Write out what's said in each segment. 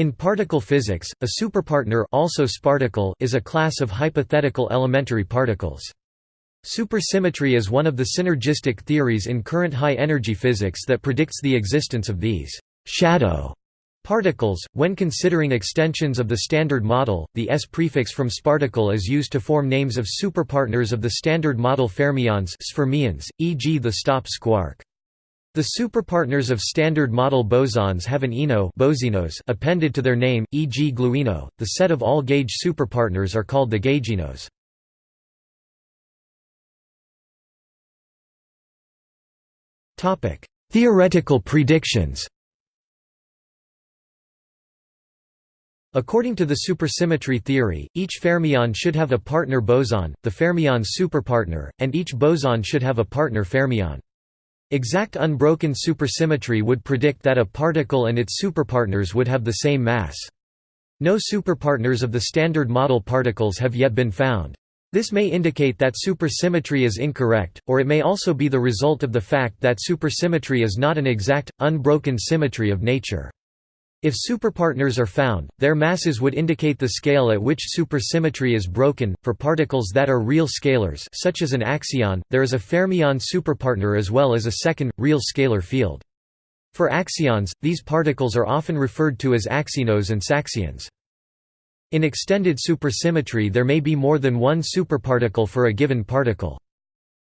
In particle physics, a superpartner also sparticle is a class of hypothetical elementary particles. Supersymmetry is one of the synergistic theories in current high-energy physics that predicts the existence of these «shadow» particles. When considering extensions of the Standard Model, the S prefix from sparticle is used to form names of superpartners of the Standard Model fermions e.g. the stop squark. The superpartners of Standard Model bosons have an ino appended to their name, e.g. gluino. The set of all gauge superpartners are called the gauginos. Topic: Theoretical predictions. According to the supersymmetry theory, each fermion should have a partner boson, the fermion's superpartner, and each boson should have a partner fermion. Exact unbroken supersymmetry would predict that a particle and its superpartners would have the same mass. No superpartners of the Standard Model particles have yet been found. This may indicate that supersymmetry is incorrect, or it may also be the result of the fact that supersymmetry is not an exact, unbroken symmetry of nature. If superpartners are found, their masses would indicate the scale at which supersymmetry is broken. For particles that are real scalars, such as an axion, there is a fermion superpartner as well as a second, real scalar field. For axions, these particles are often referred to as axinos and saxions. In extended supersymmetry there may be more than one superparticle for a given particle.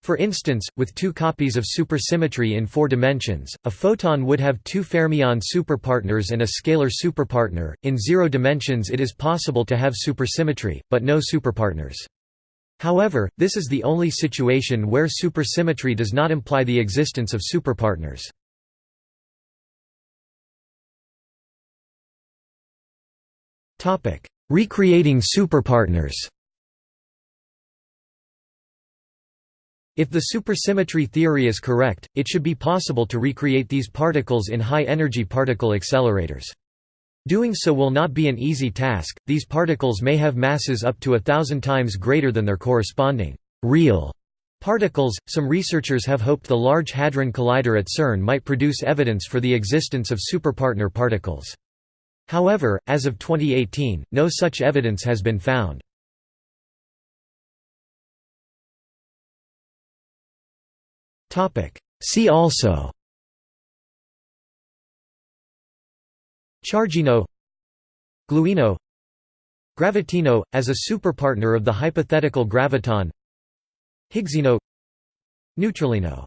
For instance, with two copies of supersymmetry in four dimensions, a photon would have two fermion superpartners and a scalar superpartner. In zero dimensions it is possible to have supersymmetry, but no superpartners. However, this is the only situation where supersymmetry does not imply the existence of superpartners. Recreating superpartners If the supersymmetry theory is correct, it should be possible to recreate these particles in high-energy particle accelerators. Doing so will not be an easy task, these particles may have masses up to a thousand times greater than their corresponding real particles. Some researchers have hoped the Large Hadron Collider at CERN might produce evidence for the existence of superpartner particles. However, as of 2018, no such evidence has been found. See also. Chargino. Gluino. Gravitino, as a superpartner of the hypothetical graviton. Higgsino. Neutralino